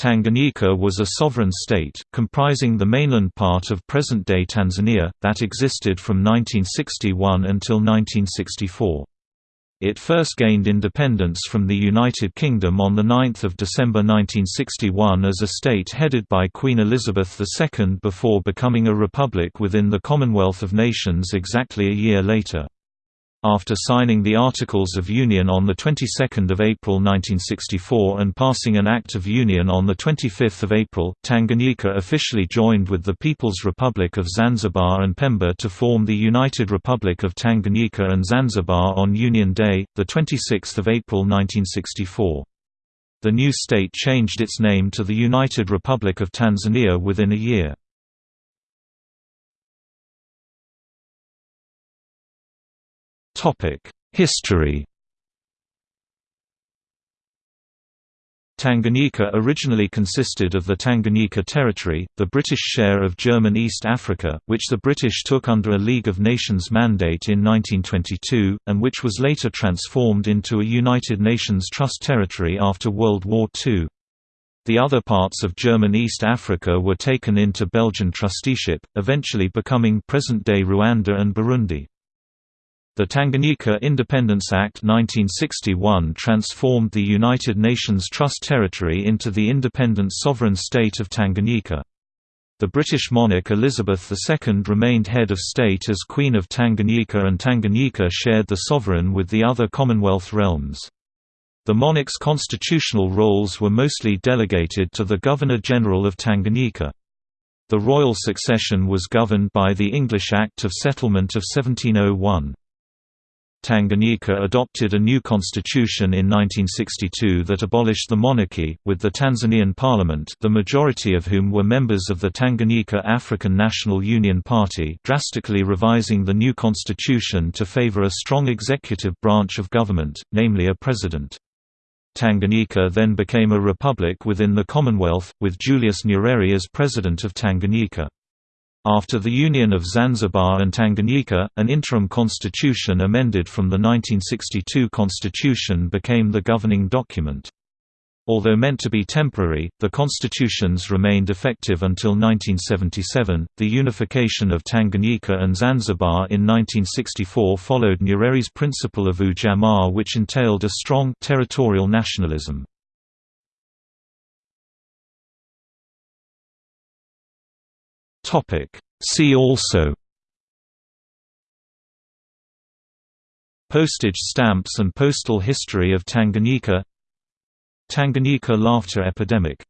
Tanganyika was a sovereign state, comprising the mainland part of present-day Tanzania, that existed from 1961 until 1964. It first gained independence from the United Kingdom on 9 December 1961 as a state headed by Queen Elizabeth II before becoming a republic within the Commonwealth of Nations exactly a year later. After signing the Articles of Union on the 22nd of April 1964 and passing an Act of Union on the 25th of April, Tanganyika officially joined with the People's Republic of Zanzibar and Pemba to form the United Republic of Tanganyika and Zanzibar on Union Day, the 26th of April 1964. The new state changed its name to the United Republic of Tanzania within a year. History Tanganyika originally consisted of the Tanganyika Territory, the British share of German East Africa, which the British took under a League of Nations mandate in 1922, and which was later transformed into a United Nations Trust territory after World War II. The other parts of German East Africa were taken into Belgian trusteeship, eventually becoming present-day Rwanda and Burundi. The Tanganyika Independence Act 1961 transformed the United Nations Trust Territory into the independent sovereign state of Tanganyika. The British monarch Elizabeth II remained head of state as Queen of Tanganyika and Tanganyika shared the sovereign with the other Commonwealth realms. The monarch's constitutional roles were mostly delegated to the Governor-General of Tanganyika. The royal succession was governed by the English Act of Settlement of 1701. Tanganyika adopted a new constitution in 1962 that abolished the monarchy, with the Tanzanian parliament the majority of whom were members of the Tanganyika African National Union Party drastically revising the new constitution to favor a strong executive branch of government, namely a president. Tanganyika then became a republic within the Commonwealth, with Julius Nyerere as president of Tanganyika. After the union of Zanzibar and Tanganyika, an interim constitution amended from the 1962 constitution became the governing document. Although meant to be temporary, the constitutions remained effective until 1977. The unification of Tanganyika and Zanzibar in 1964 followed Nyerere's principle of ujamaa, which entailed a strong territorial nationalism. See also Postage stamps and postal history of Tanganyika Tanganyika laughter epidemic